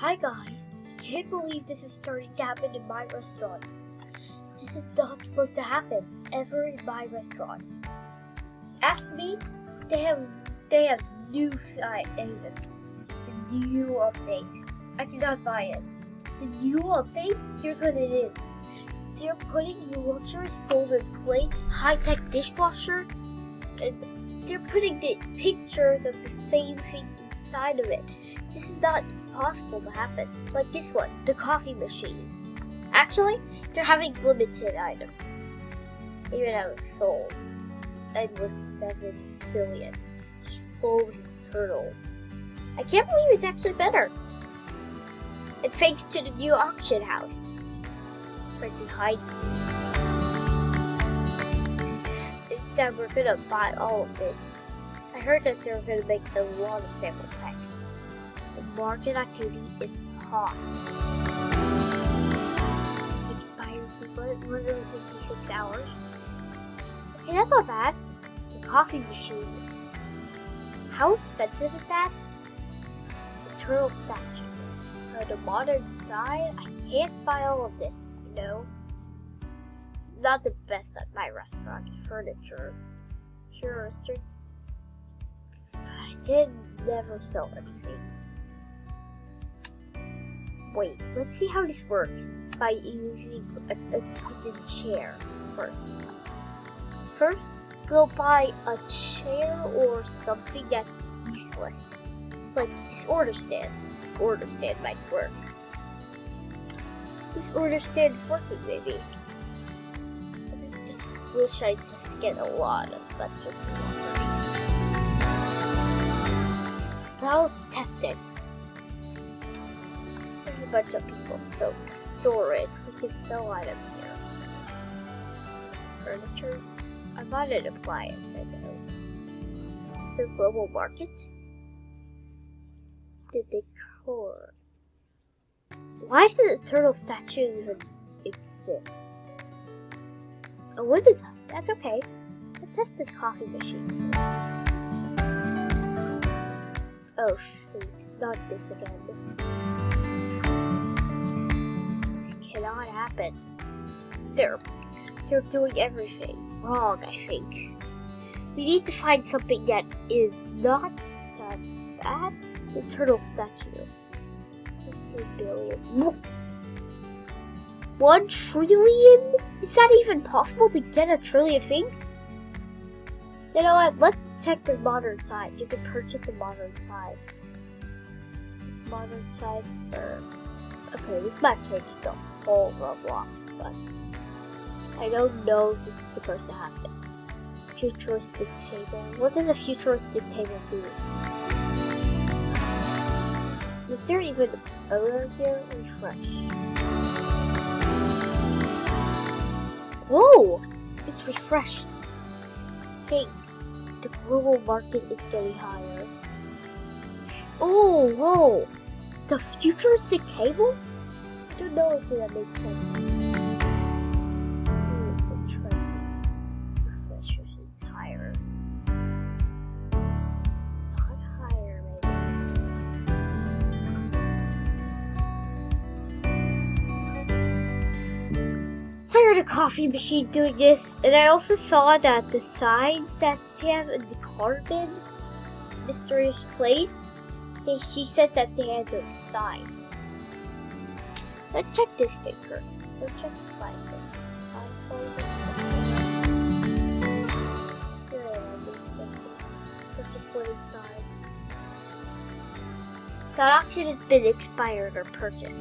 Hi guys, can't believe this is starting to happen in my restaurant. This is not supposed to happen ever in my restaurant. Ask me, they have they have new side the new update. I did not buy it. The new update, here's what it is. They're putting luxurious golden plate, high-tech dishwasher, and they're putting the pictures of the same thing inside of it. This is not possible to happen. Like this one, the coffee machine. Actually, they're having limited items. Even it's sold. And with 7 billion. Sold turtle. I can't believe it's actually better. It's thanks to the new auction house. Right behind Instead, we're gonna buy all of it. I heard that they're gonna make a lot of sample packs. Market activity is hot. Expires in 156 hours. Okay, that's not bad. The coffee machine. How expensive is that? The turtle statue. For the modern side, I can't buy all of this, you know? Not the best at my restaurant. Furniture. Sure, I did never sell anything. Wait, let's see how this works by using a, a wooden chair first. First, we'll buy a chair or something that's useless, like this order stand. Order stand might work. This order stand is working, maybe. I wish I just get a lot of such Now let's test it bunch of people. So storage, we can sell items here. Furniture. I bought an appliance, I know. The global market. The decor. Why does the turtle statue even exist? Oh, what is that? That's okay. Let's test this coffee machine. Oh shoot, not this again cannot happen. They're, they're doing everything wrong, I think. We need to find something that is not that bad. The turtle statue. billion. One trillion? Is that even possible to get a trillion things? You know what? Let's check the modern side. You can purchase the modern side. Modern side for. Okay, this might change stuff whole Roblox, but I don't know if it's supposed to happen. Futuristic table. What does a futuristic table do? Is there even a owner here? Refresh. Whoa! It's refreshed. Hey, the global market is getting higher. Oh, whoa! The futuristic table? Don't know if that makes sense. a coffee machine doing this, and I also saw that the signs that they have in the carbon mysterious place, they, she said that they had those signs. Let's check this picture. Let's check the slide inside. That auction has been expired or purchased.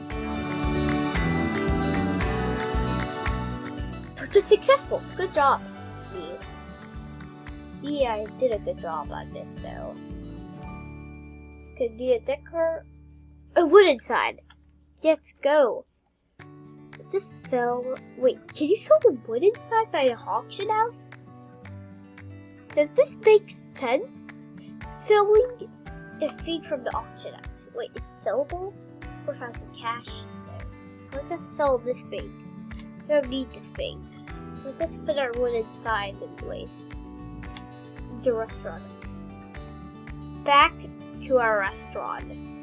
Purchase successful. Good job. Yeah, I did a good job on this though. Could be a decor. A wooden sign. Let's go. Just sell. Wait, can you sell the wood inside by an auction house? Does this make sense? Selling a thing from the auction house. Wait, it's sellable? Or have some cash there? Let's just sell this thing. We don't need this thing. Let's just put our wood inside anyways. The restaurant. Back to our restaurant.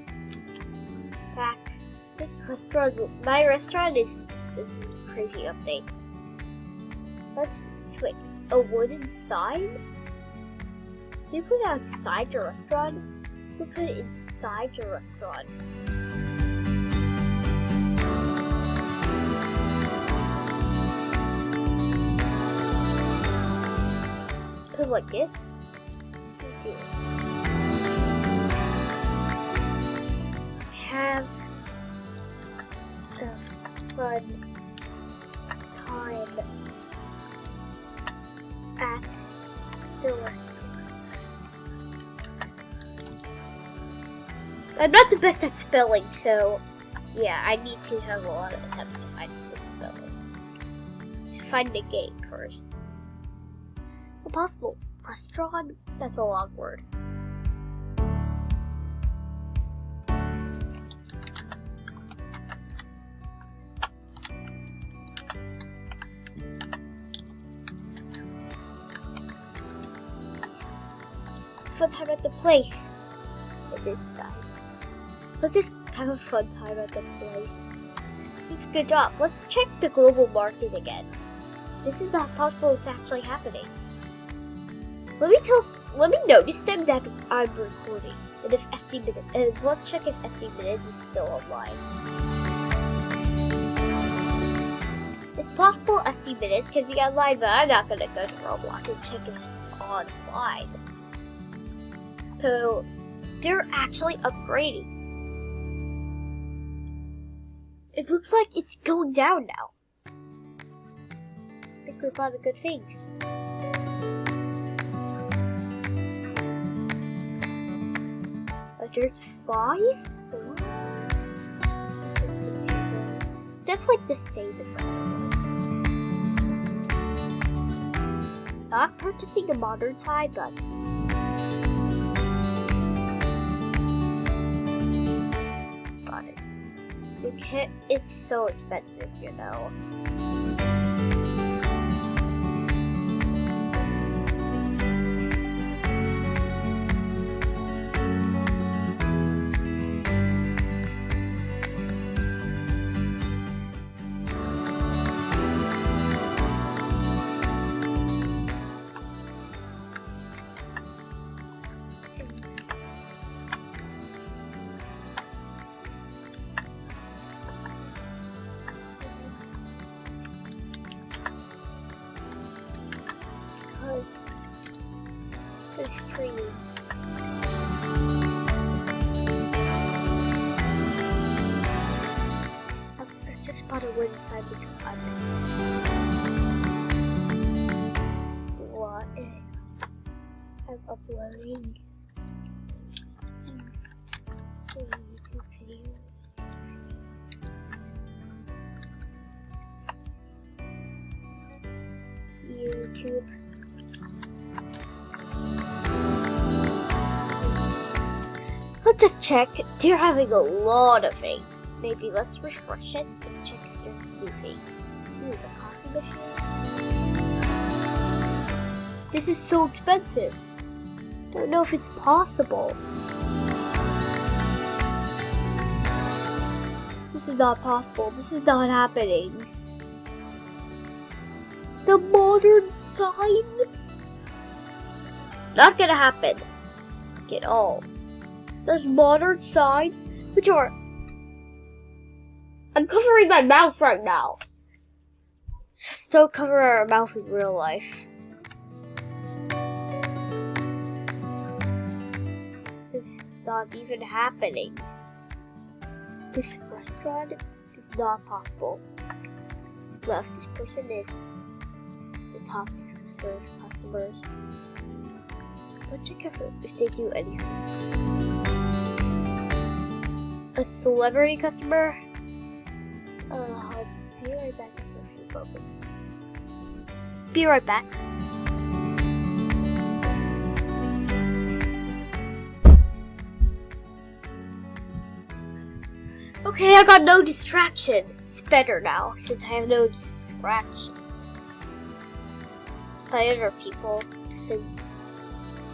This restaurant, my restaurant is, is crazy update. Let's wait. A wooden sign? Do you put it outside your restaurant? You put it inside your restaurant. Put like this. Have fun time at the. I'm not the best at spelling, so yeah, I need to have a lot of attempts to find the spelling. To find the gate first. A possible restaurant? That's a long word. Time at the place. It is time. Let's just have a fun time at the place. Good job. Let's check the global market again. This is not possible it's actually happening. Let me tell let me notice them that I'm recording. And if SD Minute and let's check if SD Minute is still online. It's possible SD Minutes can be online, but I'm not gonna go to Roblox and check if it's online. So they're actually upgrading. It looks like it's going down now. I think we found a good thing. There's five? That's like the same Not purchasing a modern side, but It's so expensive, you know. I'm uploading YouTube. Let's just check. They're having a lot of things. Maybe let's refresh it and check if there's new things. Ooh, the coffee machine. This is so expensive. I don't know if it's possible. This is not possible. This is not happening. The modern sign? Not gonna happen. At all. There's modern signs, which are. I'm covering my mouth right now. Just don't cover our mouth in real life. Not even happening. This restaurant is not possible. Unless this person is the top serve customers. Let's check if, if they do anything a celebrity customer. Uh, I'll be right back after a few moments. Be right back. Okay, I got no distraction. It's better now since I have no distraction by other people since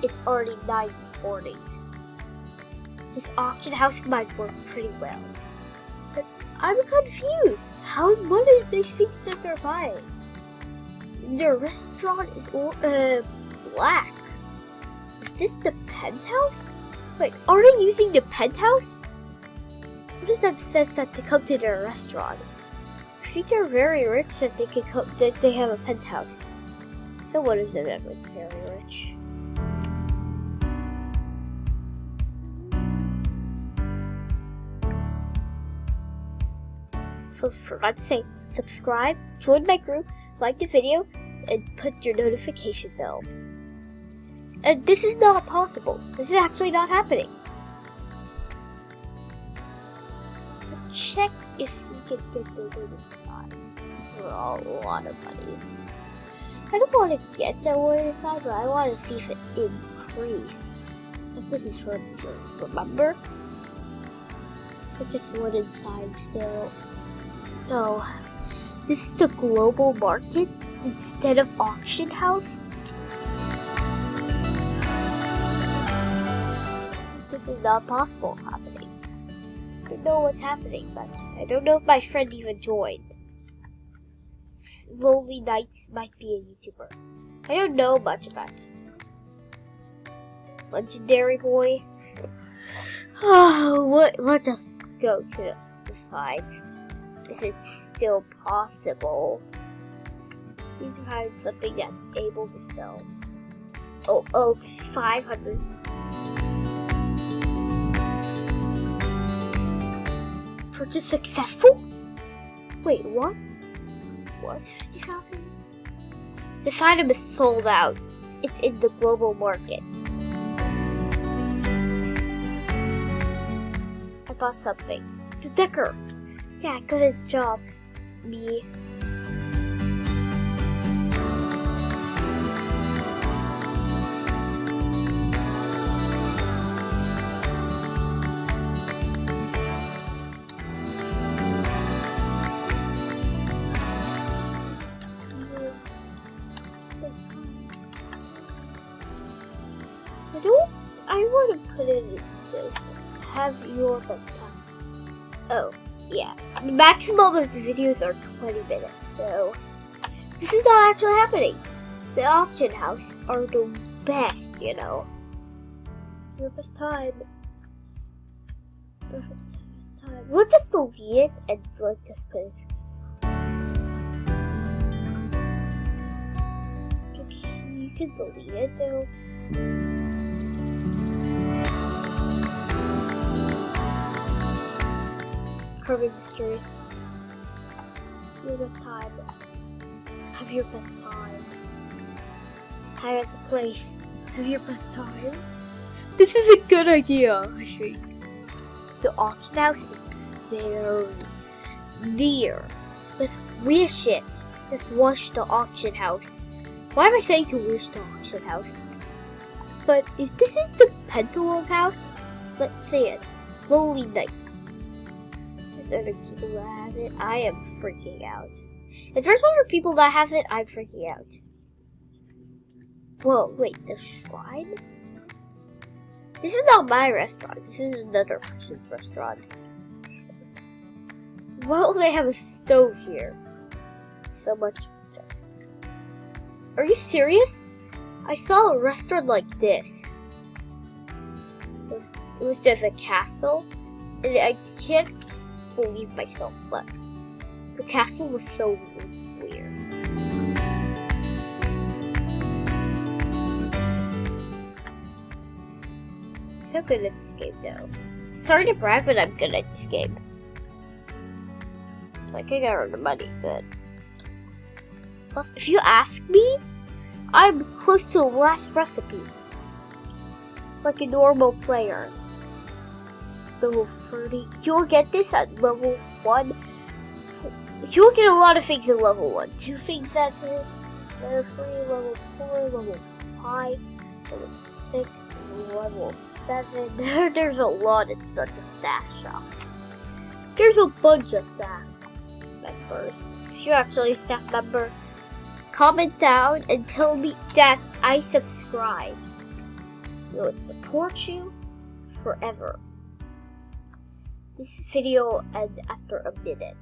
it's already 940. This auction house might work pretty well. But I'm confused. How, what is these things that they're buying? The restaurant is all, uh, black. Is this the penthouse? Wait, are they using the penthouse? Does that says that to come to their restaurant? Think they're very rich that they can come, that they have a penthouse. So what is it that was very rich? So for God's sake, subscribe, join my group, like the video, and put your notification bell. And this is not possible. This is actually not happening. Can get the side for a lot of money. I don't want to get the word side, but I want to see if it increased. This is for remember? It's just one inside still. No. This is the global market instead of auction house? This is not possible happening. I don't know what's happening, but I don't know if my friend even joined. Lonely Nights might be a YouTuber. I don't know much about him. Legendary Boy. Oh, what? Let us go to the side. If it's still possible. Please find something that's able to sell. Oh, oh, 500. Purchase successful? Wait, what? What? This item is sold out. It's in the global market. I bought something. The Decker. Yeah, good job, me. Put in this. Have your bedtime. Oh, yeah. The maximum of the videos are 20 minutes, so this is not actually happening. The auction house are the best, you know. Your best time. Best time. We'll just delete it and let's just put it. You can delete it though. Carbon mystery. Your best time. Have your best time. At the place. Have your best time. This is a good idea, I think. The auction house is very near. Let's wish it. Let's wish the auction house. Why am I saying to wish the auction house? But is this is the Pentalogue house? Let's see it. Lonely Night. Other people that have it? I am freaking out. If there's other people that has it, I'm freaking out. Whoa, wait, the shrine? This is not my restaurant. This is another person's restaurant. Well, they have a stove here. So much stuff. Are you serious? I saw a restaurant like this. It was, it was just a castle, and I can't believe myself, but the castle was so weird. So good at this game, though. Sorry to brag, but I'm good at this game. Like, I got rid of money, but... Plus, if you ask me, I'm close to the last recipe. Like a normal player. Level 30. You'll get this at level 1. You'll get a lot of things at level 1. Two things at level 3, level 4, level 5, level 6, level 7. There's a lot in such a stash shop. There's a bunch of staff members. If you're actually a staff member, comment down and tell me that I subscribe. It would support you forever. This video end after a minute.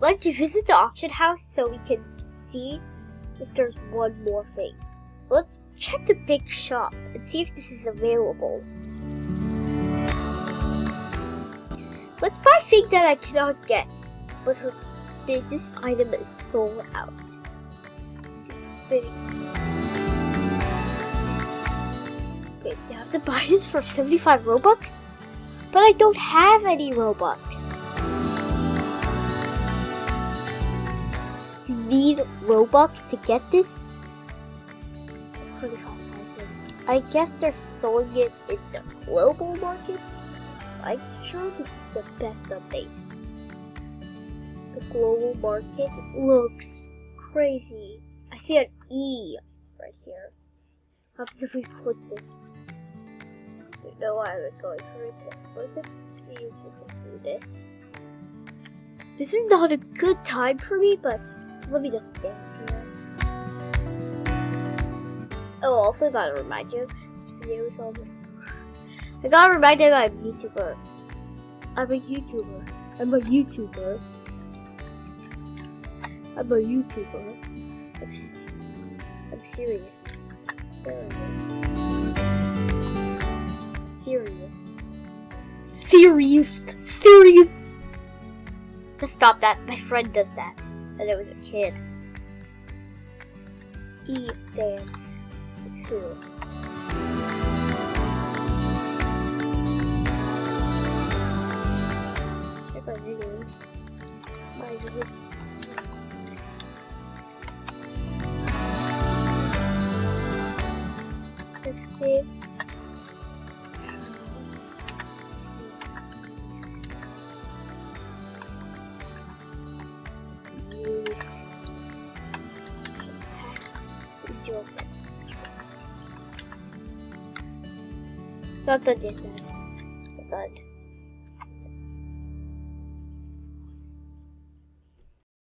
Let's visit the auction house so we can see if there's one more thing. Let's check the big shop and see if this is available. Let's buy a thing that I cannot get, but this item is sold out. Wait, I have to buy this for 75 Robux? But I don't have any Robux. You need Robux to get this? I guess they're selling it in the global market. I'm sure this is the best update. The global market looks crazy. I see an E right here. How if we click this? You know why was going for it. Let's just use to do this. This is not a good time for me, but let me just stand here. Oh, also I gotta remind you, video is almost. I gotta remind you I'm a YouTuber. I'm a YouTuber. I'm a YouTuber. I'm a YouTuber. I'm serious. Serious. Serious. Serious. Just stop that. My friend does that. And it was a kid. Eat dance. Two. Check my video. My video. Fifty. Not ことです。